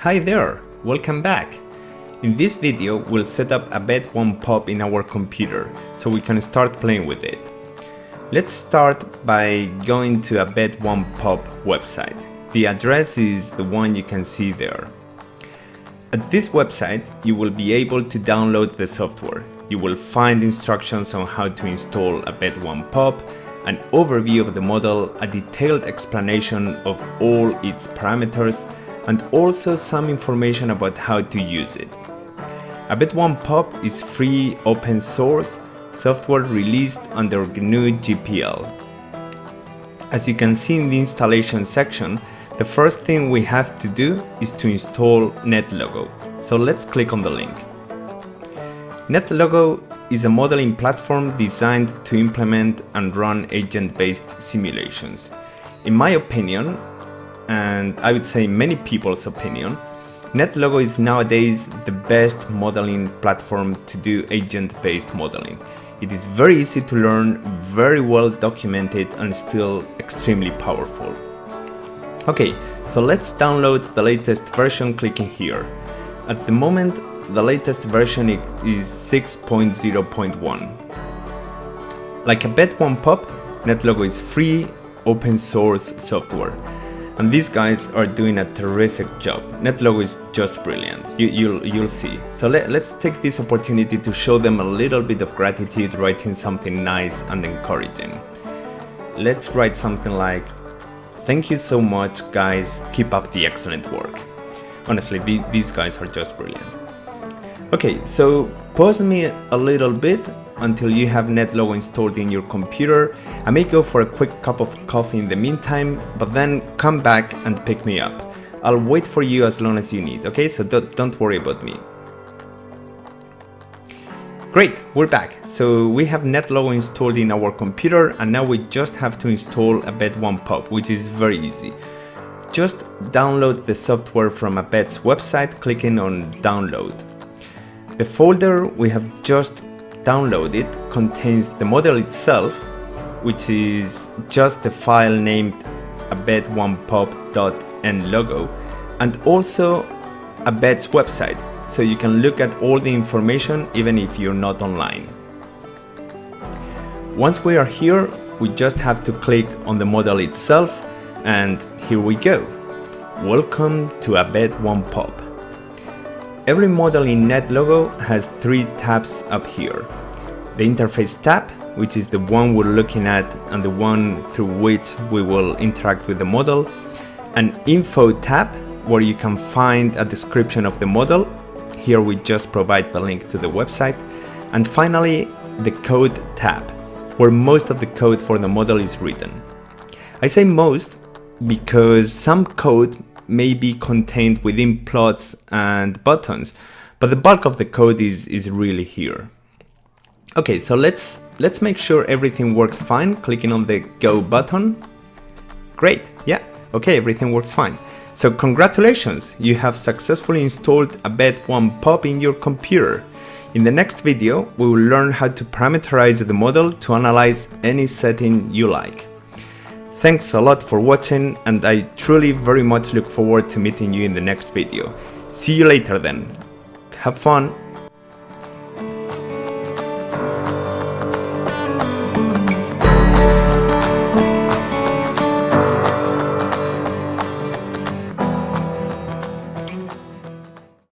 Hi there, welcome back. In this video, we'll set up ABED-1pop in our computer so we can start playing with it. Let's start by going to ABED-1pop website. The address is the one you can see there. At this website, you will be able to download the software. You will find instructions on how to install ABED-1pop, an overview of the model, a detailed explanation of all its parameters, and also some information about how to use it. ABED-1pop is free open source software released under GNU GPL. As you can see in the installation section, the first thing we have to do is to install NetLogo. So let's click on the link. NetLogo is a modeling platform designed to implement and run agent-based simulations. In my opinion, and I would say many people's opinion, NetLogo is nowadays the best modeling platform to do agent-based modeling. It is very easy to learn, very well documented and still extremely powerful. Okay, so let's download the latest version clicking here. At the moment, the latest version is 6.0.1. Like ABED-1pop, NetLogo is free, open source software. And these guys are doing a terrific job. NetLogo is just brilliant, you, will you'll, you'll see. So let, let's take this opportunity to show them a little bit of gratitude writing something nice and encouraging. Let's write something like, thank you so much guys, keep up the excellent work. Honestly, these guys are just brilliant. Okay, so pause me a little bit until you have NetLogo installed in your computer. I may go for a quick cup of coffee in the meantime, but then come back and pick me up. I'll wait for you as long as you need, okay? So don't, don't worry about me. Great, we're back. So we have NetLogo installed in our computer and now we just have to install ABED-1pop, which is very easy. Just download the software from ABED's website, clicking on download. The folder we have just downloaded contains the model itself, which is just the file named abet1pop.nlogo, and also ABED's website, so you can look at all the information even if you're not online. Once we are here, we just have to click on the model itself, and here we go. Welcome to ABED-1pop. Every model in NetLogo has three tabs up here. The interface tab, which is the one we're looking at and the one through which we will interact with the model. An info tab, where you can find a description of the model. Here we just provide the link to the website. And finally, the code tab, where most of the code for the model is written. I say most because some code may be contained within plots and buttons, but the bulk of the code is, is really here. Okay, so let's, let's make sure everything works fine, clicking on the Go button. Great, yeah, okay, everything works fine. So congratulations, you have successfully installed ABED-1pop in your computer. In the next video, we will learn how to parameterize the model to analyze any setting you like. Thanks a lot for watching and I truly very much look forward to meeting you in the next video. See you later then. Have fun!